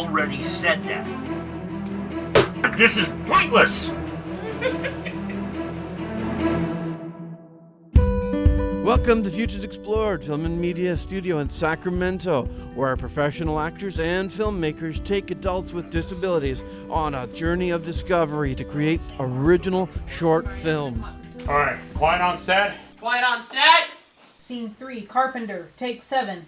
already said that. This is pointless! Welcome to Futures Explored, Film and Media Studio in Sacramento, where our professional actors and filmmakers take adults with disabilities on a journey of discovery to create original short films. All right, quiet on set. Quiet on set. Scene three, Carpenter, take seven.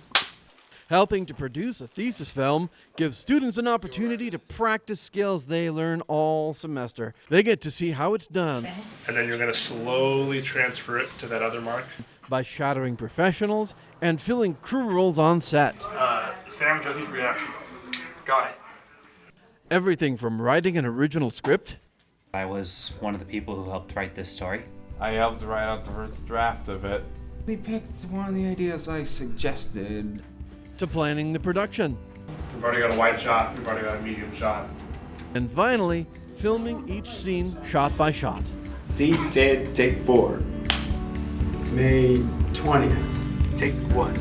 Helping to produce a thesis film gives students an opportunity to practice skills they learn all semester. They get to see how it's done And then you're gonna slowly transfer it to that other mark. by shadowing professionals and filling crew roles on set. Uh, Sam and Jesse's reaction. Got it. Everything from writing an original script I was one of the people who helped write this story. I helped write out the first draft of it. We picked one of the ideas I suggested. To planning the production. We've already got a wide shot. We've already got a medium shot. And finally, filming each scene shot by shot. See 10, take 4. May 20th. Take one.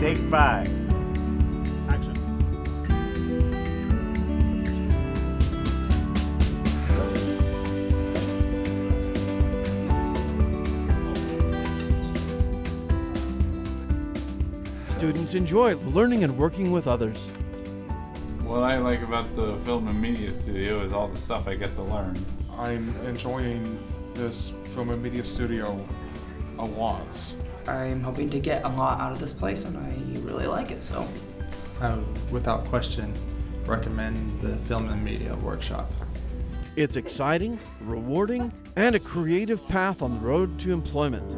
Take five. Students enjoy learning and working with others. What I like about the film and media studio is all the stuff I get to learn. I'm enjoying this film and media studio a lot. I'm hoping to get a lot out of this place, and I really like it. So, I would, without question, recommend the film and media workshop. It's exciting, rewarding, and a creative path on the road to employment.